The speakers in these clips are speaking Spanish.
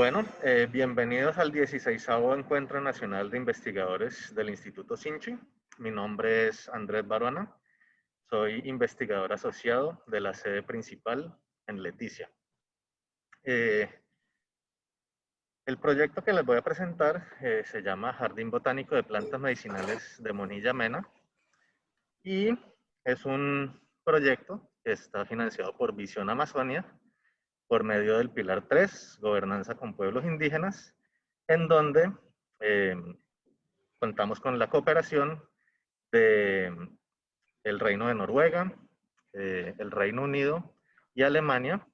Bueno, eh, bienvenidos al 16 Encuentro Nacional de Investigadores del Instituto Sinchi. Mi nombre es Andrés Baruana. Soy investigador asociado de la sede principal en Leticia. Eh, el proyecto que les voy a presentar eh, se llama Jardín Botánico de Plantas Medicinales de Monilla Mena y es un proyecto que está financiado por Visión Amazonia por medio del Pilar 3, Gobernanza con Pueblos Indígenas, en donde eh, contamos con la cooperación de el Reino de Noruega, eh, el Reino Unido y Alemania,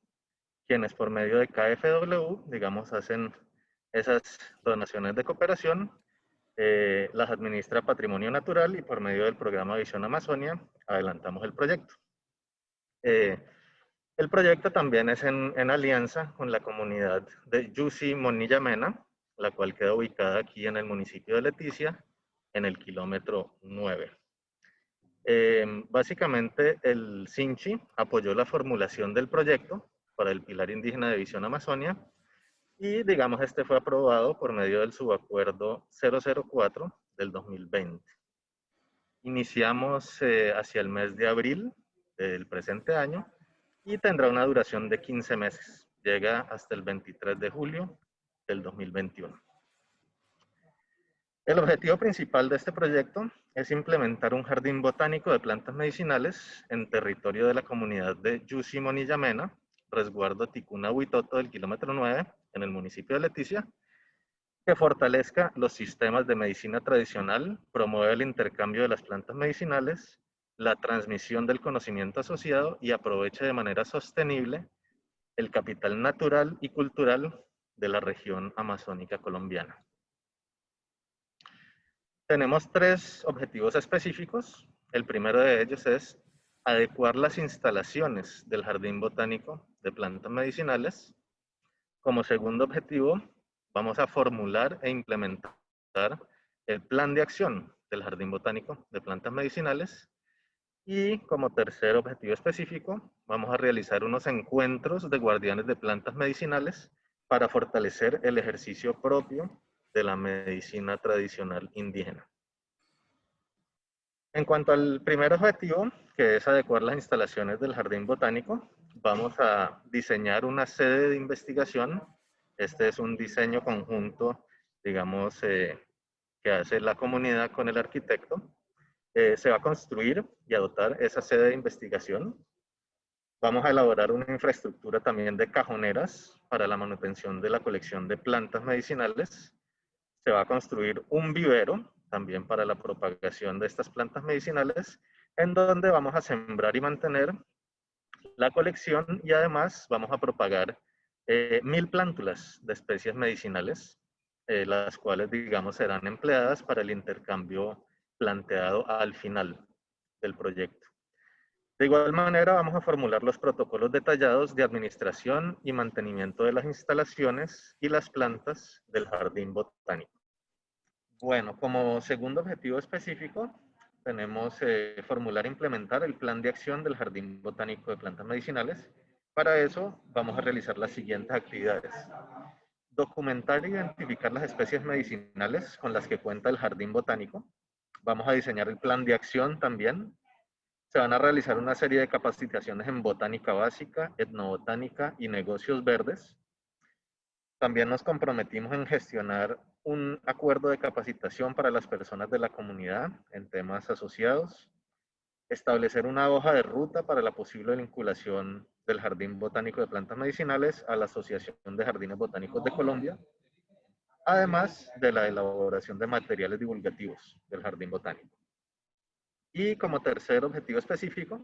quienes por medio de KFW, digamos, hacen esas donaciones de cooperación, eh, las administra Patrimonio Natural y por medio del programa Visión Amazonia adelantamos el proyecto. Eh, el proyecto también es en, alianza con la comunidad de Yusi Monilla Mena, la cual queda ubicada aquí en el municipio de Leticia, en el kilómetro 9. Em, básicamente, el Sinchi apoyó la formulación del proyecto para el Pilar Indígena de Visión Amazonia y, digamos, este fue aprobado por medio del subacuerdo 004 del 2020. Iniciamos eh, hacia el mes de abril del presente año y tendrá una duración de 15 meses. Llega hasta el 23 de julio del 2021. El objetivo principal de este proyecto es implementar un jardín botánico de plantas medicinales en territorio de la comunidad de Yusimonillamena, resguardo Ticuna Huitoto del kilómetro 9, en el municipio de Leticia, que fortalezca los sistemas de medicina tradicional, promueve el intercambio de las plantas medicinales, la transmisión del conocimiento asociado y aproveche de manera sostenible el capital natural y cultural de la región amazónica colombiana. Tenemos tres objetivos específicos. El primero de ellos es adecuar las instalaciones del Jardín Botánico de Plantas Medicinales. Como segundo objetivo, vamos a formular e implementar el plan de acción del Jardín Botánico de Plantas Medicinales. Y como tercer objetivo específico, vamos a realizar unos encuentros de guardianes de plantas medicinales para fortalecer el ejercicio propio de la medicina tradicional indígena. En cuanto al primer objetivo, que es adecuar las instalaciones del jardín botánico, vamos a diseñar una sede de investigación. Este es un diseño conjunto, digamos, eh, que hace la comunidad con el arquitecto. Eh, se va a construir y a dotar esa sede de investigación. Vamos a elaborar una infraestructura también de cajoneras para la manutención de la colección de plantas medicinales se va a construir un vivero también para la propagación de estas plantas medicinales, en donde vamos a sembrar y mantener la colección y además vamos a propagar eh, mil plántulas de especies medicinales, eh, las cuales, digamos, serán empleadas para el intercambio planteado al final del proyecto. De igual manera, vamos a formular los protocolos detallados de administración y mantenimiento de las instalaciones y las plantas del jardín botánico. Bueno, como segundo objetivo específico, tenemos eh, formular e implementar el plan de acción del Jardín Botánico de Plantas Medicinales. Para eso vamos a realizar las siguientes actividades. Documentar e identificar las especies medicinales con las que cuenta el Jardín Botánico. Vamos a diseñar el plan de acción también. Se van a realizar una serie de capacitaciones en botánica básica, etnobotánica y negocios verdes. También nos comprometimos en gestionar un acuerdo de capacitación para las personas de la comunidad en temas asociados, establecer una hoja de ruta para la posible vinculación del Jardín Botánico de Plantas Medicinales a la Asociación de Jardines Botánicos de Colombia, además de la elaboración de materiales divulgativos del Jardín Botánico. Y como tercer objetivo específico,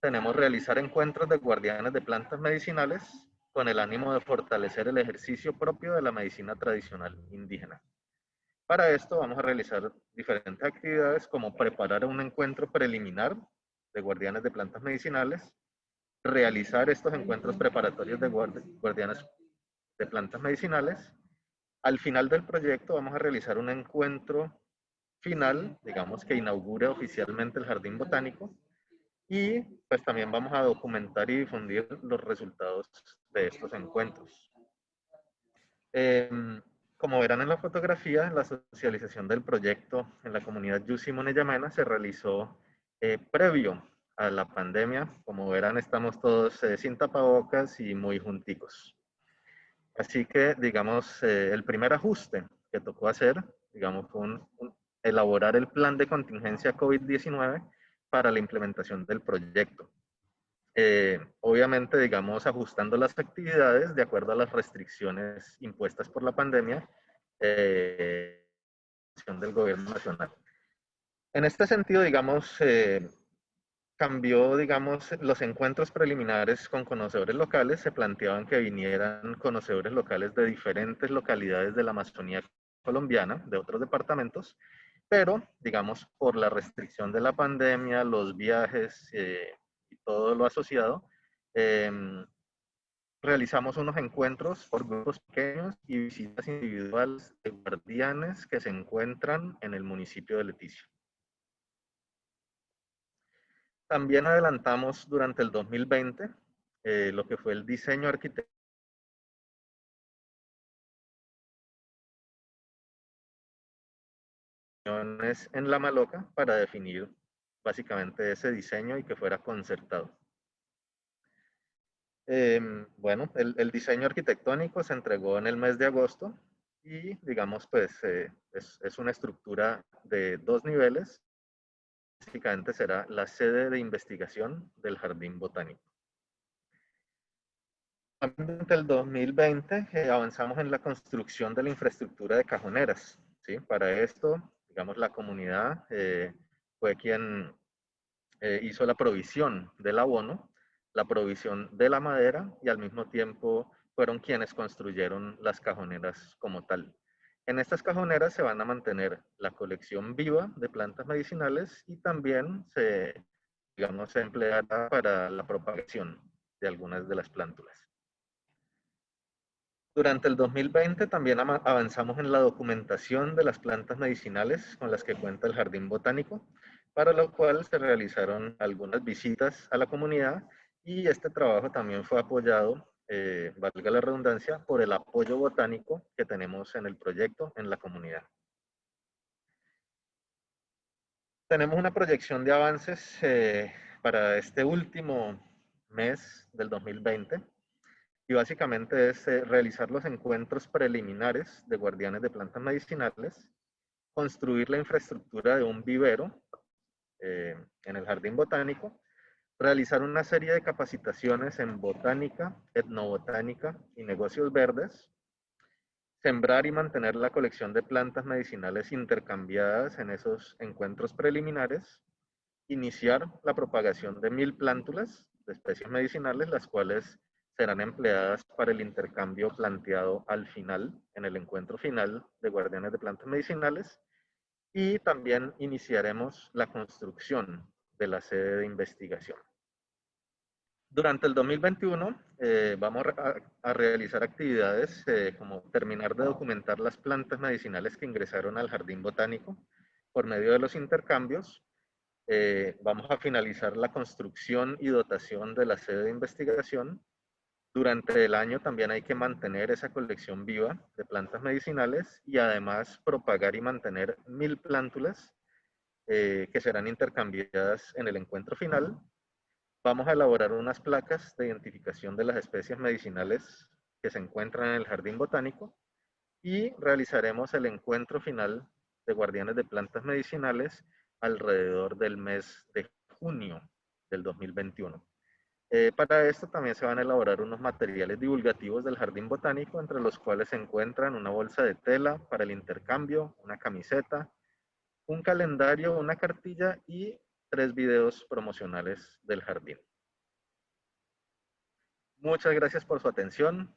tenemos realizar encuentros de guardianes de plantas medicinales con el ánimo de fortalecer el ejercicio propio de la medicina tradicional indígena. Para esto vamos a realizar diferentes actividades como preparar un encuentro preliminar de guardianes de plantas medicinales, realizar estos encuentros preparatorios de guardianes de plantas medicinales. Al final del proyecto vamos a realizar un encuentro final, digamos que inaugure oficialmente el jardín botánico y pues también vamos a documentar y difundir los resultados de estos encuentros. Em, como verán en la fotografía, la socialización del proyecto en la comunidad Yusi Yamena se realizó eh, previo a la pandemia. Como verán, estamos todos eh, sin tapabocas y muy junticos. Así que, digamos, eh, el primer ajuste que tocó hacer, digamos, fue elaborar el plan de contingencia COVID-19 para la implementación del proyecto. Eh, obviamente, digamos, ajustando las actividades de acuerdo a las restricciones impuestas por la pandemia eh, del gobierno nacional. En este sentido, digamos, eh, cambió, digamos, los encuentros preliminares con conocedores locales, se planteaban que vinieran conocedores locales de diferentes localidades de la Amazonía colombiana, de otros departamentos, pero, digamos, por la restricción de la pandemia, los viajes eh, y todo lo asociado, em, realizamos unos encuentros por grupos pequeños y visitas individuales de guardianes que se encuentran en el municipio de Leticia. También adelantamos durante el 2020 eh, lo que fue el diseño arquitectónico en la maloca para definir básicamente ese diseño y que fuera concertado. Em, bueno, el, diseño arquitectónico se entregó en el mes de agosto y digamos pues eh, es, es, una estructura de dos niveles. Básicamente será la sede de investigación del Jardín Botánico. Durante el 2020 eh, avanzamos en la construcción de la infraestructura de cajoneras. ¿sí? Para esto digamos, la comunidad eh, fue quien eh, hizo la provisión del abono, la provisión de la madera y al mismo tiempo fueron quienes construyeron las cajoneras como tal. En estas cajoneras se van a mantener la colección viva de plantas medicinales y también se, digamos, se empleará para la propagación de algunas de las plántulas. Durante el 2020 también avanzamos en la documentación de las plantas medicinales con las que cuenta el Jardín Botánico, para lo cual se realizaron algunas visitas a la comunidad y este trabajo también fue apoyado, eh, valga la redundancia, por el apoyo botánico que tenemos en el proyecto en la comunidad. Tenemos una proyección de avances eh, para este último mes del 2020 y básicamente es eh, realizar los encuentros preliminares de guardianes de plantas medicinales, construir la infraestructura de un vivero en el jardín botánico, realizar una serie de capacitaciones en botánica, etnobotánica y negocios verdes, sembrar y mantener la colección de plantas medicinales intercambiadas en esos encuentros preliminares, iniciar la propagación de mil plántulas de especies medicinales, las cuales serán empleadas para el intercambio planteado al final, en el encuentro final de guardianes de plantas medicinales, y también iniciaremos la construcción de la sede de investigación. Durante el 2021 eh, vamos a, realizar actividades eh, como terminar de documentar las plantas medicinales que ingresaron al jardín botánico por medio de los intercambios. Eh, vamos a finalizar la construcción y dotación de la sede de investigación durante el año también hay que mantener esa colección viva de plantas medicinales y además propagar y mantener mil plántulas eh, que serán intercambiadas en el encuentro final. Vamos a elaborar unas placas de identificación de las especies medicinales que se encuentran en el jardín botánico y realizaremos el encuentro final de guardianes de plantas medicinales alrededor del mes de junio del 2021. Eh, para esto también se van a elaborar unos materiales divulgativos del jardín botánico, entre los cuales se encuentran una bolsa de tela para el intercambio, una camiseta, un calendario, una cartilla y tres videos promocionales del jardín. Muchas gracias por su atención.